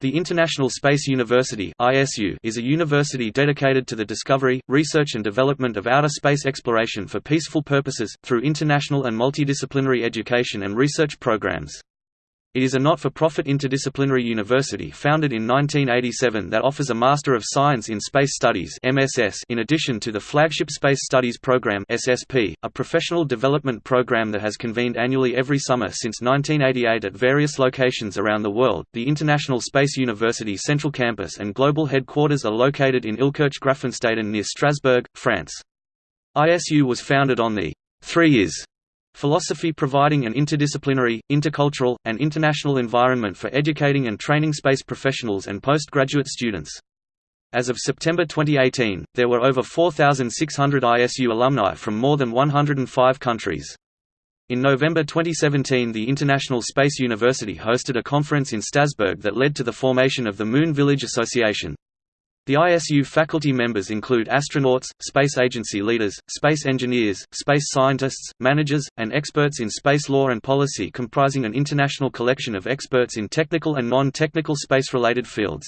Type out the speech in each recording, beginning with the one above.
The International Space University is a university dedicated to the discovery, research and development of outer space exploration for peaceful purposes, through international and multidisciplinary education and research programs. It is a not-for-profit interdisciplinary university founded in 1987 that offers a Master of Science in Space Studies (MSS) in addition to the flagship Space Studies program (SSP), a professional development program that has convened annually every summer since 1988 at various locations around the world. The International Space University Central Campus and global headquarters are located in Illkirch-Graffenstaden near Strasbourg, France. ISU was founded on the three years Philosophy providing an interdisciplinary, intercultural, and international environment for educating and training space professionals and postgraduate students. As of September 2018, there were over 4,600 ISU alumni from more than 105 countries. In November 2017 the International Space University hosted a conference in Strasbourg that led to the formation of the Moon Village Association. The ISU faculty members include astronauts, space agency leaders, space engineers, space scientists, managers, and experts in space law and policy comprising an international collection of experts in technical and non-technical space-related fields.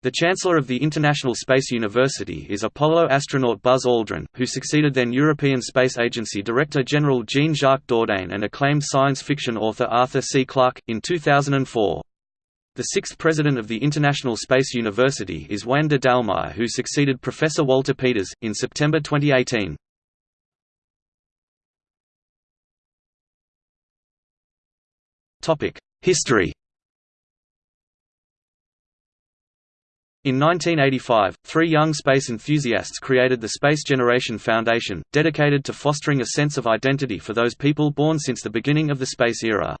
The Chancellor of the International Space University is Apollo astronaut Buzz Aldrin, who succeeded then European Space Agency Director General Jean-Jacques Dordain and acclaimed science fiction author Arthur C. Clarke, in 2004. The sixth president of the International Space University is Juan de who succeeded Professor Walter Peters, in September 2018. History In 1985, three young space enthusiasts created the Space Generation Foundation, dedicated to fostering a sense of identity for those people born since the beginning of the space era.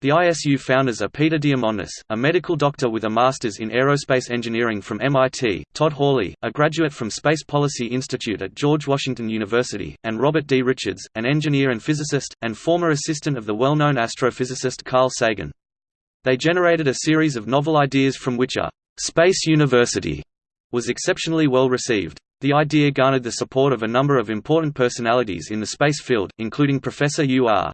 The ISU founders are Peter Diamandis, a medical doctor with a master's in aerospace engineering from MIT, Todd Hawley, a graduate from Space Policy Institute at George Washington University, and Robert D. Richards, an engineer and physicist, and former assistant of the well-known astrophysicist Carl Sagan. They generated a series of novel ideas from which a «space university» was exceptionally well received. The idea garnered the support of a number of important personalities in the space field, including Professor U.R.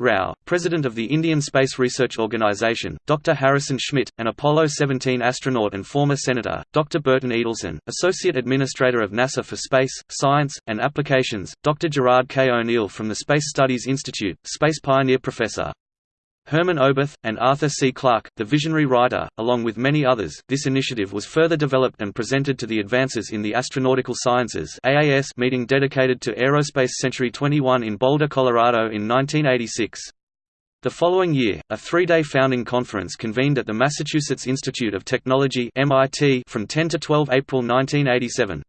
Rao, president of the Indian Space Research Organisation, Dr. Harrison Schmitt, an Apollo 17 astronaut and former senator, Dr. Burton Edelson, associate administrator of NASA for Space, Science, and Applications, Dr. Gerard K. O'Neill from the Space Studies Institute, space pioneer professor. Hermann Oberth, and Arthur C. Clarke, the visionary writer, along with many others. This initiative was further developed and presented to the Advances in the Astronautical Sciences (AAS) meeting dedicated to Aerospace Century 21 in Boulder, Colorado in 1986. The following year, a three-day founding conference convened at the Massachusetts Institute of Technology (MIT) from 10 to 12 April 1987.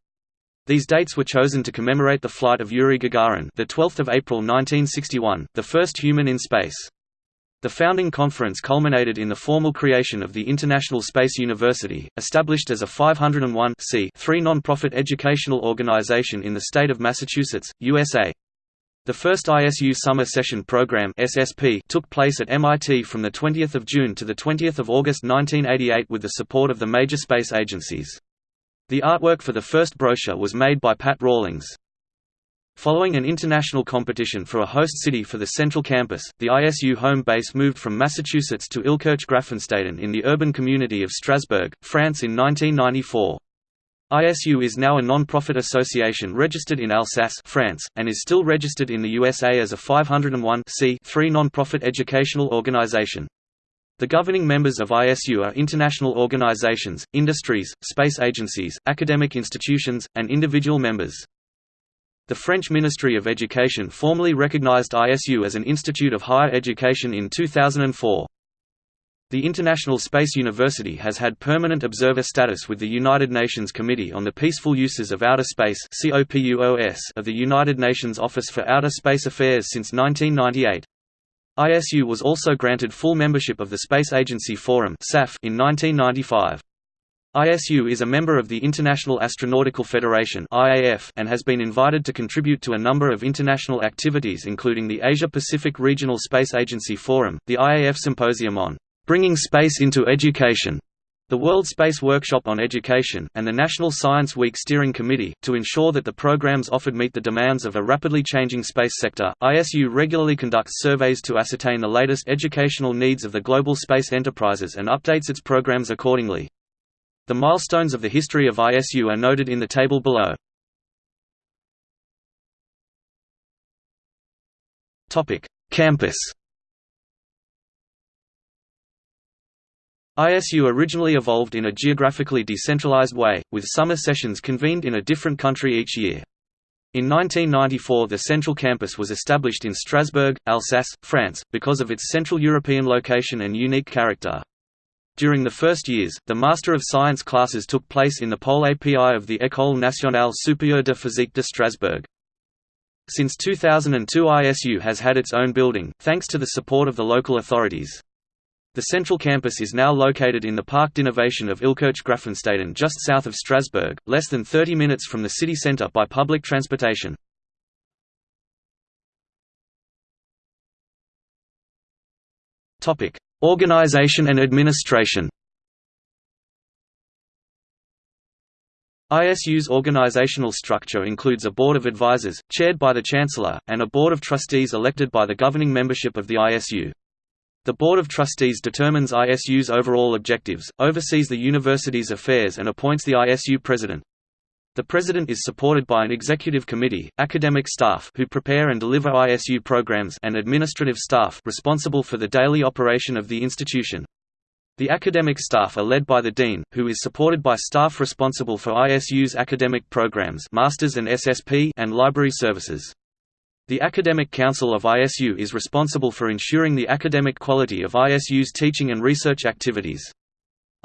These dates were chosen to commemorate the flight of Yuri Gagarin, the 12th of April 1961, the first human in space. The founding conference culminated in the formal creation of the International Space University, established as a 501 non-profit educational organization in the state of Massachusetts, USA. The first ISU Summer Session Program (SSP) took place at MIT from the 20th of June to the 20th of August 1988 with the support of the major space agencies. The artwork for the first brochure was made by Pat Rawlings. Following an international competition for a host city for the central campus, the ISU home base moved from Massachusetts to Illkirch-Graffenstaden in the urban community of Strasbourg, France in 1994. ISU is now a non-profit association registered in Alsace France, and is still registered in the USA as a 501 non-profit educational organization. The governing members of ISU are international organizations, industries, space agencies, academic institutions, and individual members. The French Ministry of Education formally recognized ISU as an institute of higher education in 2004. The International Space University has had permanent observer status with the United Nations Committee on the Peaceful Uses of Outer Space of the United Nations Office for Outer Space Affairs since 1998. ISU was also granted full membership of the Space Agency Forum in 1995. ISU is a member of the International Astronautical Federation and has been invited to contribute to a number of international activities including the Asia-Pacific Regional Space Agency Forum, the IAF Symposium on "'Bringing Space into Education' the World Space Workshop on Education, and the National Science Week Steering Committee. To ensure that the programs offered meet the demands of a rapidly changing space sector, ISU regularly conducts surveys to ascertain the latest educational needs of the global space enterprises and updates its programs accordingly. The milestones of the history of ISU are noted in the table below. Campus ISU originally evolved in a geographically decentralized way, with summer sessions convened in a different country each year. In 1994 the central campus was established in Strasbourg, Alsace, France, because of its Central European location and unique character. During the first years, the Master of Science classes took place in the Pole API of the École nationale supérieure de physique de Strasbourg. Since 2002 ISU has had its own building, thanks to the support of the local authorities. The central campus is now located in the Parc d'Innovation of Illkirch-Graffenstaden just south of Strasbourg, less than 30 minutes from the city centre by public transportation. Organization and administration ISU's organizational structure includes a Board of Advisors, chaired by the Chancellor, and a Board of Trustees elected by the governing membership of the ISU. The Board of Trustees determines ISU's overall objectives, oversees the university's affairs and appoints the ISU president. The president is supported by an executive committee, academic staff who prepare and deliver ISU programs and administrative staff responsible for the daily operation of the institution. The academic staff are led by the dean, who is supported by staff responsible for ISU's academic programs masters and SSP and library services. The Academic Council of ISU is responsible for ensuring the academic quality of ISU's teaching and research activities.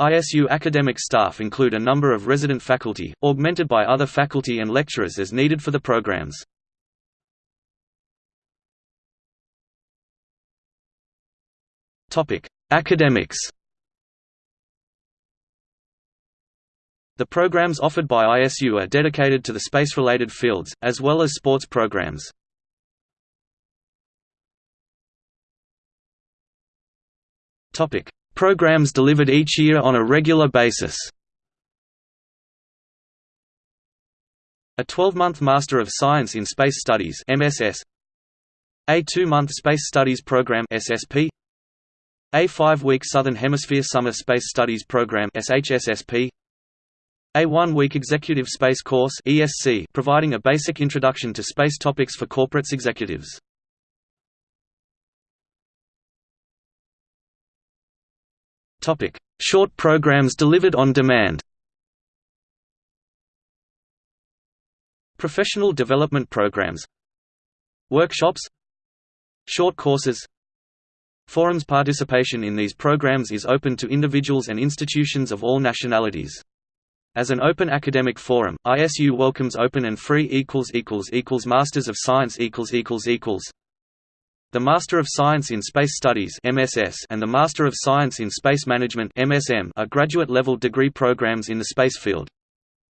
ISU academic staff include a number of resident faculty, augmented by other faculty and lecturers as needed for the programs. Academics The programs offered by ISU are dedicated to the space-related fields, as well as sports programs. Topic: Programs delivered each year on a regular basis. A 12-month Master of Science in Space Studies (MSS), a 2-month Space Studies Program (SSP), a 5-week Southern Hemisphere Summer Space Studies Program (SHSSP), a one-week Executive Space Course (ESC), providing a basic introduction to space topics for corporates executives. Topic: Short programs delivered on demand. Professional development programs. Workshops. Short courses. Forums participation in these programs is open to individuals and institutions of all nationalities. As an open academic forum, ISU welcomes open and free equals equals equals Masters of Science equals equals equals the Master of Science in Space Studies (MSS) and the Master of Science in Space Management (MSM) are graduate-level degree programs in the space field.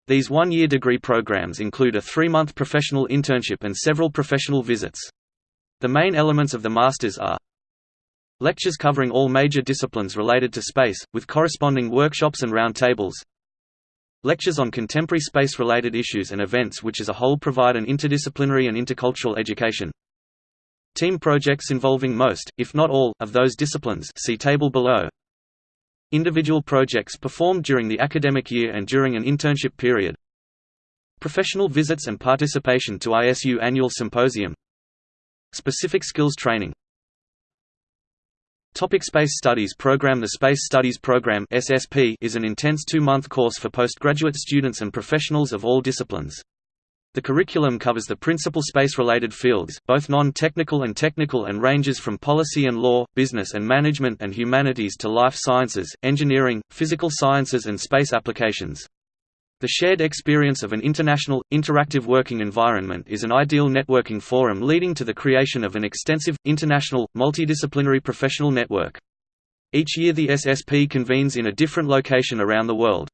These one-year degree programs include a three-month professional internship and several professional visits. The main elements of the masters are lectures covering all major disciplines related to space, with corresponding workshops and roundtables, lectures on contemporary space-related issues and events which as a whole provide an interdisciplinary and intercultural education, Team projects involving most, if not all, of those disciplines see table below. Individual projects performed during the academic year and during an internship period. Professional visits and participation to ISU Annual Symposium. Specific skills training Topic Space Studies Program The Space Studies Program SSP is an intense two-month course for postgraduate students and professionals of all disciplines. The curriculum covers the principal space-related fields, both non-technical and technical and ranges from policy and law, business and management and humanities to life sciences, engineering, physical sciences and space applications. The shared experience of an international, interactive working environment is an ideal networking forum leading to the creation of an extensive, international, multidisciplinary professional network. Each year the SSP convenes in a different location around the world.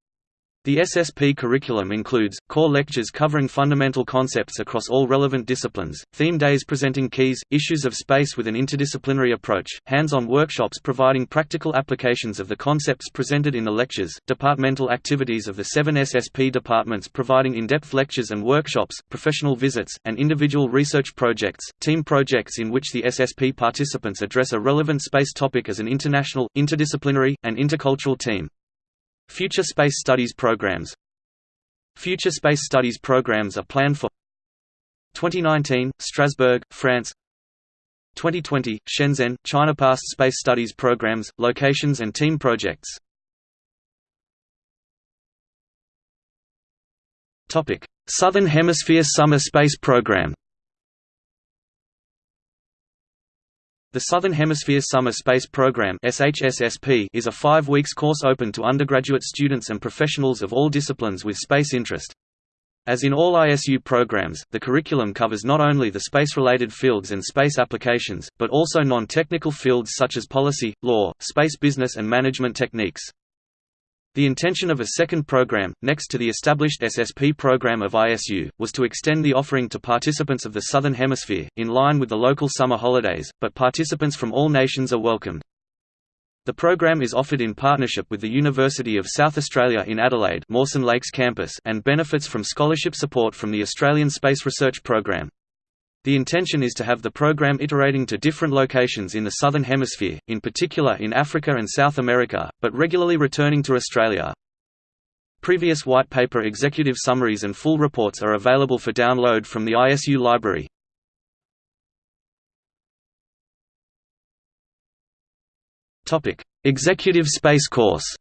The SSP curriculum includes, core lectures covering fundamental concepts across all relevant disciplines, theme days presenting keys, issues of space with an interdisciplinary approach, hands-on workshops providing practical applications of the concepts presented in the lectures, departmental activities of the seven SSP departments providing in-depth lectures and workshops, professional visits, and individual research projects, team projects in which the SSP participants address a relevant space topic as an international, interdisciplinary, and intercultural team. Future Space Studies programs. Future Space Studies programs are planned for 2019, Strasbourg, France. 2020, Shenzhen, China Past Space Studies programs, locations and team projects. Southern Hemisphere Summer Space Program The Southern Hemisphere Summer Space Program is a five weeks course open to undergraduate students and professionals of all disciplines with space interest. As in all ISU programs, the curriculum covers not only the space-related fields and space applications, but also non-technical fields such as policy, law, space business and management techniques. The intention of a second program, next to the established SSP program of ISU, was to extend the offering to participants of the Southern Hemisphere, in line with the local summer holidays, but participants from all nations are welcomed. The program is offered in partnership with the University of South Australia in Adelaide Mawson Lakes campus and benefits from scholarship support from the Australian Space Research Program. The intention is to have the program iterating to different locations in the Southern Hemisphere, in particular in Africa and South America, but regularly returning to Australia. Previous white paper executive summaries and full reports are available for download from the ISU library. Executive Space Course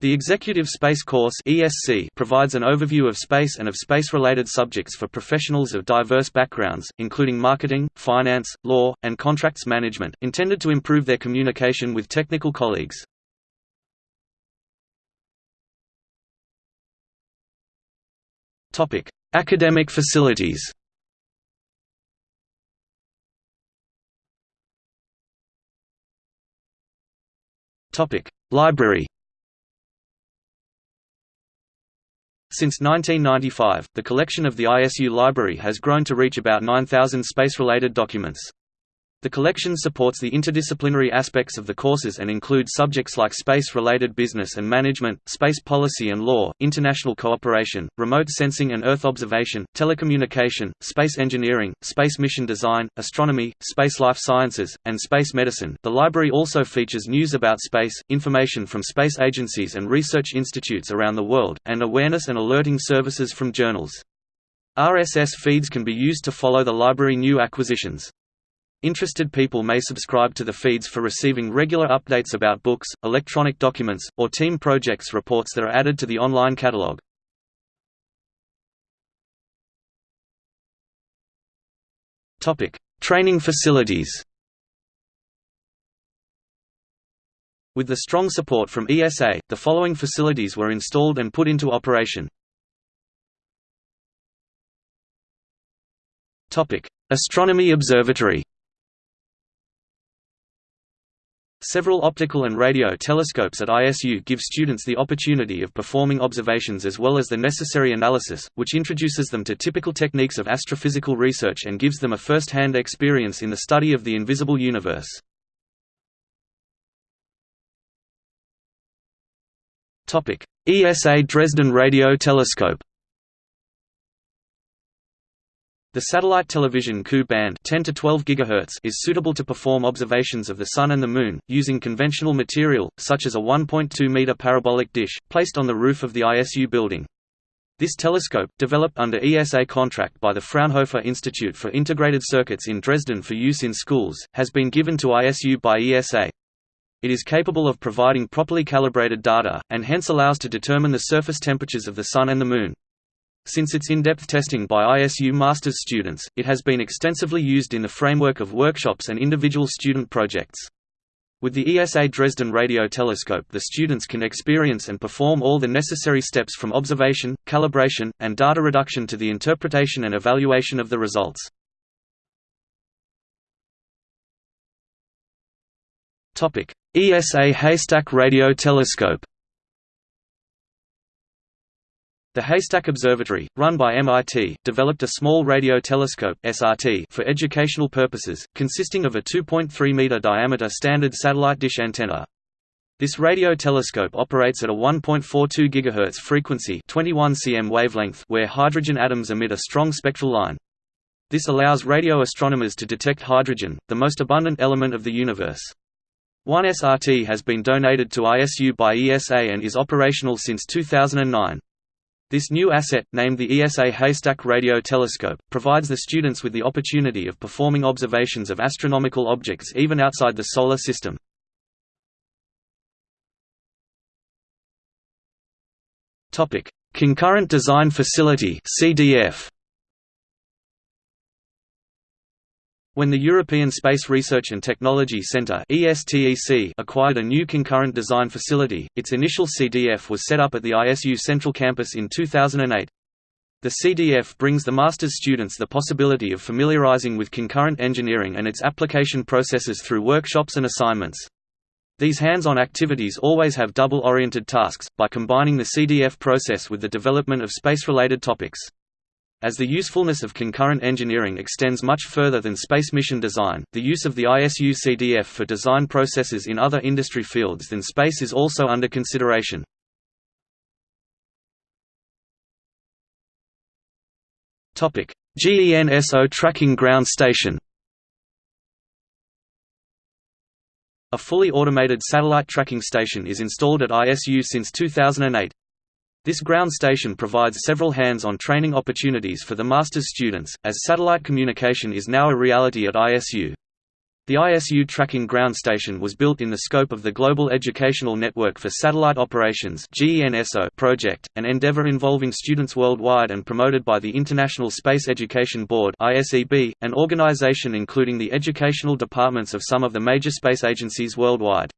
The Executive Space Course (ESC) provides an overview of space and of space-related subjects for professionals of diverse backgrounds, including marketing, finance, law, and contracts management, intended to improve their communication with technical colleagues. Topic: Academic facilities. Topic: Library. Since 1995, the collection of the ISU library has grown to reach about 9,000 space-related documents. The collection supports the interdisciplinary aspects of the courses and includes subjects like space-related business and management, space policy and law, international cooperation, remote sensing and Earth observation, telecommunication, space engineering, space mission design, astronomy, space life sciences, and space medicine. The library also features news about space, information from space agencies and research institutes around the world, and awareness and alerting services from journals. RSS feeds can be used to follow the library new acquisitions. Interested people may subscribe to the feeds for receiving regular updates about books, electronic documents, or team projects reports that are added to the online catalog. Training facilities With the strong support from ESA, the following facilities were installed and put into operation. Astronomy Observatory Several optical and radio telescopes at ISU give students the opportunity of performing observations as well as the necessary analysis, which introduces them to typical techniques of astrophysical research and gives them a first-hand experience in the study of the invisible universe. ESA Dresden Radio Telescope The satellite television Ku band 10 to 12 GHz is suitable to perform observations of the Sun and the Moon, using conventional material, such as a 1.2-meter parabolic dish, placed on the roof of the ISU building. This telescope, developed under ESA contract by the Fraunhofer Institute for Integrated Circuits in Dresden for use in schools, has been given to ISU by ESA. It is capable of providing properly calibrated data, and hence allows to determine the surface temperatures of the Sun and the Moon. Since its in-depth testing by ISU master's students, it has been extensively used in the framework of workshops and individual student projects. With the ESA Dresden Radio Telescope the students can experience and perform all the necessary steps from observation, calibration, and data reduction to the interpretation and evaluation of the results. ESA Haystack Radio Telescope The Haystack Observatory, run by MIT, developed a small radio telescope (SRT) for educational purposes, consisting of a 2.3-meter diameter standard satellite dish antenna. This radio telescope operates at a 1.42 GHz frequency 21 cm wavelength where hydrogen atoms emit a strong spectral line. This allows radio astronomers to detect hydrogen, the most abundant element of the universe. One SRT has been donated to ISU by ESA and is operational since 2009. This new asset, named the ESA Haystack Radio Telescope, provides the students with the opportunity of performing observations of astronomical objects even outside the Solar System. Concurrent Design Facility CDF When the European Space Research and Technology Centre acquired a new concurrent design facility, its initial CDF was set up at the ISU Central Campus in 2008. The CDF brings the master's students the possibility of familiarizing with concurrent engineering and its application processes through workshops and assignments. These hands-on activities always have double-oriented tasks, by combining the CDF process with the development of space-related topics. As the usefulness of concurrent engineering extends much further than space mission design, the use of the ISU CDF for design processes in other industry fields than space is also under consideration. GENSO Tracking Ground Station A fully automated satellite tracking station is installed at ISU since 2008. This ground station provides several hands-on training opportunities for the master's students, as satellite communication is now a reality at ISU. The ISU Tracking Ground Station was built in the scope of the Global Educational Network for Satellite Operations project, an endeavor involving students worldwide and promoted by the International Space Education Board an organization including the educational departments of some of the major space agencies worldwide.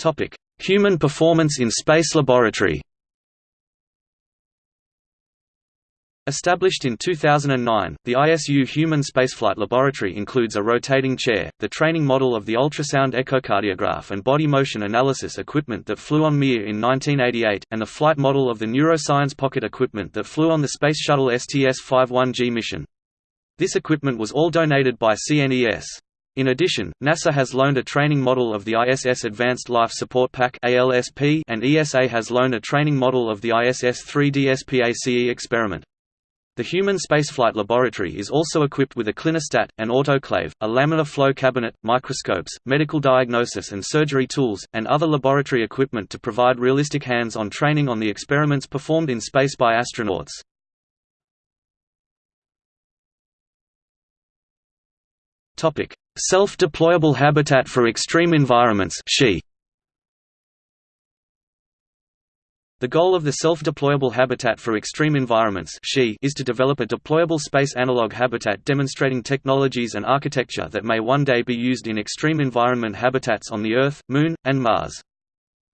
Topic: Human performance in space laboratory. Established in 2009, the ISU Human Spaceflight Laboratory includes a rotating chair, the training model of the ultrasound echocardiograph and body motion analysis equipment that flew on Mir in 1988, and the flight model of the neuroscience pocket equipment that flew on the Space Shuttle STS-51G mission. This equipment was all donated by CNES. In addition, NASA has loaned a training model of the ISS Advanced Life Support Pack and ESA has loaned a training model of the ISS 3D SPACE experiment. The Human Spaceflight Laboratory is also equipped with a clinostat, an autoclave, a laminar flow cabinet, microscopes, medical diagnosis and surgery tools, and other laboratory equipment to provide realistic hands-on training on the experiments performed in space by astronauts. Self-deployable habitat for extreme environments SHEE. The goal of the Self-Deployable Habitat for Extreme Environments is to develop a deployable space analog habitat demonstrating technologies and architecture that may one day be used in extreme environment habitats on the Earth, Moon, and Mars.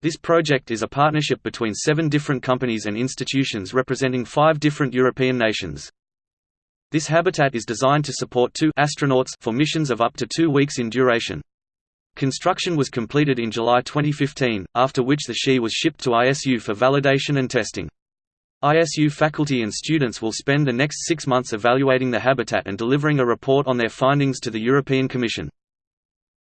This project is a partnership between seven different companies and institutions representing five different European nations. This habitat is designed to support two astronauts for missions of up to two weeks in duration. Construction was completed in July 2015, after which the SHEE was shipped to ISU for validation and testing. ISU faculty and students will spend the next six months evaluating the habitat and delivering a report on their findings to the European Commission.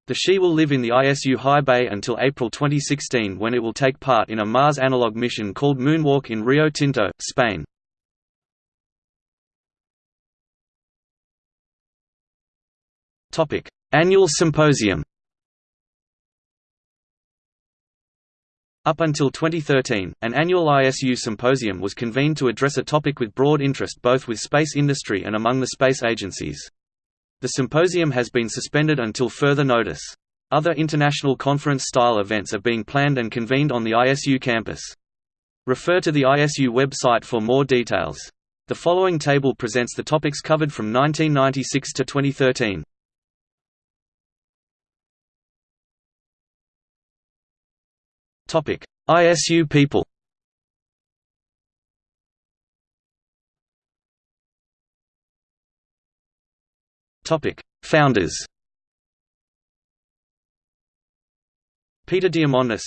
The SHEE will live in the ISU High Bay until April 2016 when it will take part in a Mars analog mission called Moonwalk in Rio Tinto, Spain. Annual symposium Up until 2013, an annual ISU symposium was convened to address a topic with broad interest both with space industry and among the space agencies. The symposium has been suspended until further notice. Other international conference-style events are being planned and convened on the ISU campus. Refer to the ISU website for more details. The following table presents the topics covered from 1996 to 2013. Topic: ISU people. Topic: Founders. Peter Diamandis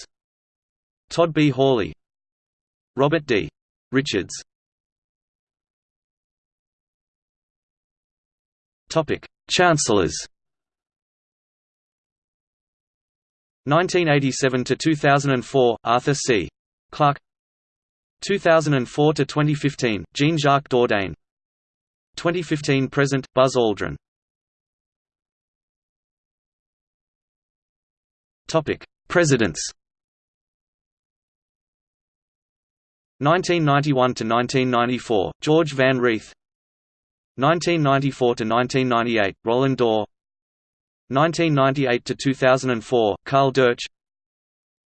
Todd B. Hawley. Robert D. Richards. Topic: Chancellors 1987 to 2004 Arthur C. Clarke. 2004 to 2015 Jean-Jacques Dordain. 2015 present Buzz Aldrin. Topic Presidents. 1991 to 1994 George Van Reeth 1994 to 1998 Roland Doré 1998 to 2004 Karl Doetsch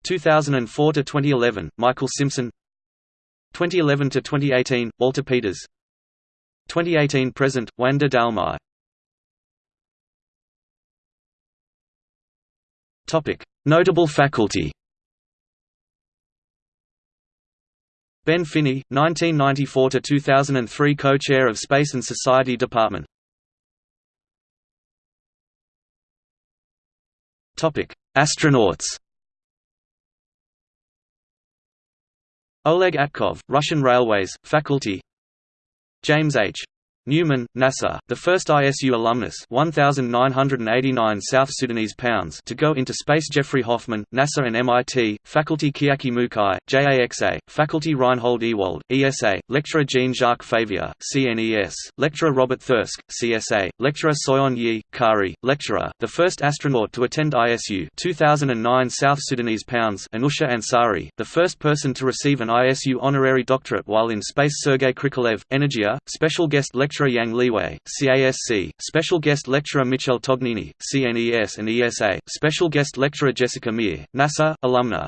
2004 to 2011 Michael Simpson. 2011 to 2018 Walter Peters. 2018 present Juan de Dalmau. Topic Notable faculty. Ben Finney, 1994 to 2003 Co-Chair of Space and Society Department Astronauts Oleg Atkov, Russian Railways, Faculty James H. Newman, NASA, the first ISU alumnus 1,989 South Sudanese pounds to go into space. Jeffrey Hoffman, NASA and MIT, faculty Chiaki Mukai, JAXA, faculty Reinhold Ewald, ESA, lecturer Jean-Jacques Favier, CNES, lecturer Robert Thirsk, CSA, lecturer Soyeon Yi, KARI, lecturer, the first astronaut to attend ISU 2009 South Sudanese pounds Anousheh Ansari, the first person to receive an ISU honorary doctorate while in space. Sergei Krikalev, Energia, special guest lecturer lecturer Yang Liwei, CASC, special guest lecturer Michel Tognini, CNES and ESA, special guest lecturer Jessica Meir, NASA, alumna,